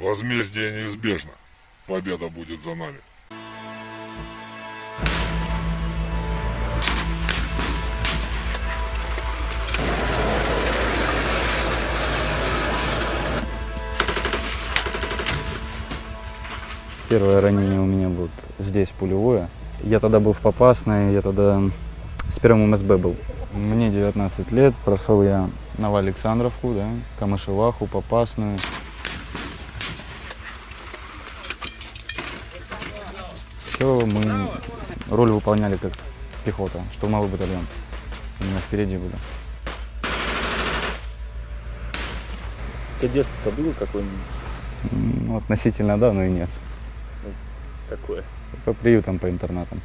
Возмездие неизбежно. Победа будет за нами. Первое ранение у меня вот здесь пулевое. Я тогда был в Попасной, я тогда с первым МСБ был. Мне 19 лет, прошел я Новоалександровку, да, Камышеваху, Попасную. Все, мы роль выполняли как пехота, штурмовой батальон. Именно впереди были. У тебя детство-то было какое-нибудь? Ну, относительно да, но и нет. Какое? По приютам, по интернатам.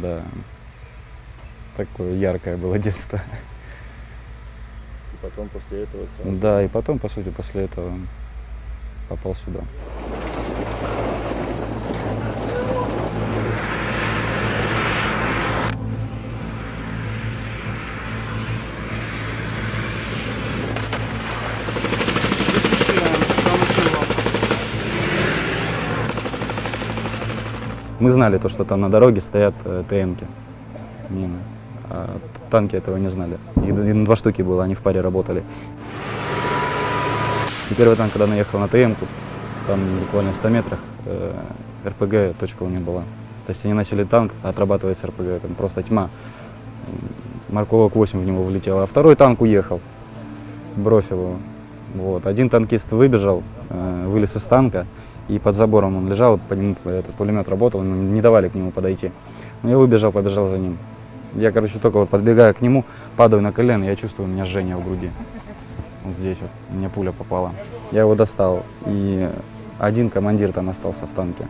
Да. Такое яркое было детство. И потом после этого сразу... Да, и потом, по сути, после этого попал сюда. Мы знали то, что там на дороге стоят э, ТМки, мины. А танки этого не знали. И, и два штуки было, они в паре работали. И первый танк, когда наехал на ТМку, там буквально в 100 метрах э, РПГ точка у них была. То есть они начали танк отрабатывать с РПГ, там просто тьма. Марковок 8 в него влетело, а второй танк уехал, бросил его. Вот. Один танкист выбежал, э, вылез из танка, и под забором он лежал, по нему этот пулемет работал, не давали к нему подойти. Но я выбежал, побежал за ним. Я, короче, только вот подбегаю к нему, падаю на колено, я чувствую, у меня жжение в груди. Вот здесь вот, мне пуля попала. Я его достал, и один командир там остался в танке.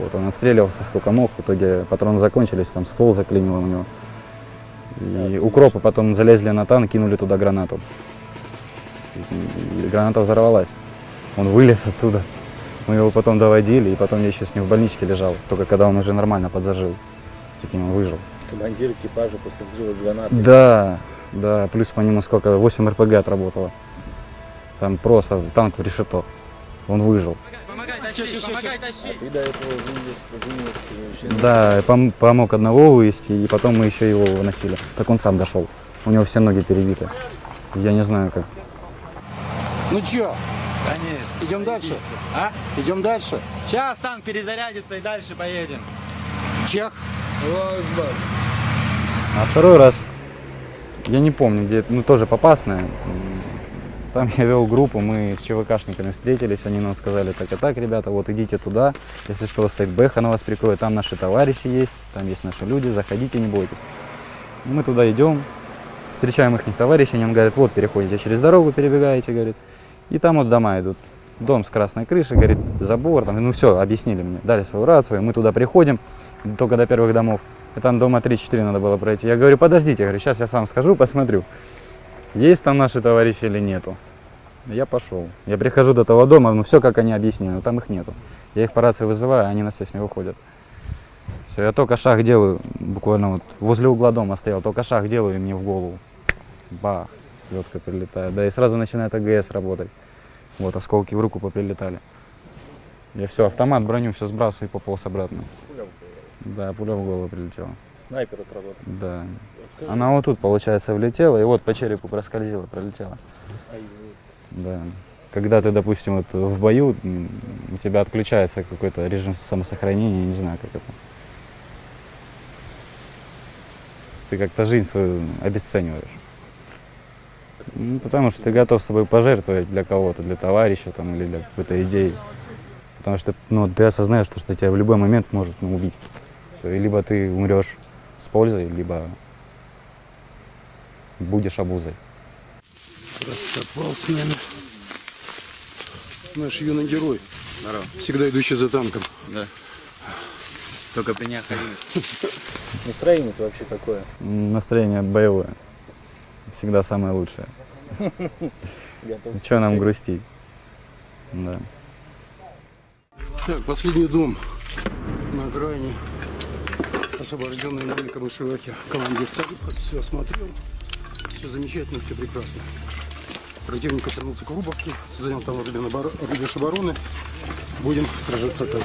Вот, он отстреливался сколько мог, в итоге патроны закончились, там ствол заклинило у него. И укропы потом залезли на танк, кинули туда гранату. И граната взорвалась. Он вылез оттуда. Мы его потом доводили, и потом я еще с ним в больничке лежал, только когда он уже нормально подзажил. Прикинь, он выжил. Командир экипажа после взрыва гранаты. Да, да, плюс по нему сколько, 8 РПГ отработало. Там просто танк в решето. Он выжил. Помогай тащить, помогай А тащить. ты до этого вынес, вынес еще... Да, пом- помог одного вывести, и потом мы еще его выносили. Так он сам дошел. У него все ноги перебиты. Я не знаю как. Ну чё, Конечно. идем дальше? А? Идем дальше. Сейчас танк перезарядится и дальше поедем. Чех. А второй раз, я не помню, где, это, ну тоже попасная. Там я вел группу, мы с ЧВКшниками встретились, они нам сказали, так и так, ребята, вот идите туда, если что, стоит Бэха на вас прикроет, там наши товарищи есть, там есть наши люди, заходите, не бойтесь. Мы туда идем, встречаем их товарищей, они нам говорят, вот переходите через дорогу, перебегаете, говорит, и там вот дома идут. Дом с красной крышей, говорит, забор, там, ну все, объяснили мне, дали свою рацию, мы туда приходим, только до первых домов, и там дома 3-4 надо было пройти. Я говорю, подождите, я говорю, сейчас я сам скажу, посмотрю, есть там наши товарищи или нету. Я пошел. Я прихожу до того дома, ну все, как они объяснили, но там их нету. Я их по рации вызываю, они на связь не выходят. Все, я только шаг делаю, буквально вот возле угла дома стоял, только шаг делаю, и мне в голову. Бах, летка прилетает. Да, и сразу начинает АГС работать. Вот, осколки в руку поприлетали. Я все, автомат, броню, все сбрасываю и пополз обратно. Да, пуля в голову прилетела. Снайпер отработал. Да. Она вот тут, получается, влетела, и вот по черепу проскользила, пролетела. Ай, Да. Когда ты, допустим, вот в бою, у тебя отключается какой-то режим самосохранения, не знаю, как это. Ты как-то жизнь свою обесцениваешь. Ну, потому что ты готов с собой пожертвовать для кого-то, для товарища там, или для какой-то идеи. Потому что ну, ты осознаешь, что, что тебя в любой момент может ну, убить. Всё, и либо ты умрешь с пользой, либо будешь обузой. Попал с нами. Наш юный герой. Всегда идущий за танком. Только при необходимости. Настроение-то вообще такое. Настроение боевое. Всегда самое лучшее. Чего нам грустить? Да. Так, последний дом на окраине. Освобожденный нами Камышевахи. Командир Талиб все осмотрел. Все замечательно, все прекрасно. Противник вернулся к Рубовке, занял там рубеж обороны. Будем сражаться как.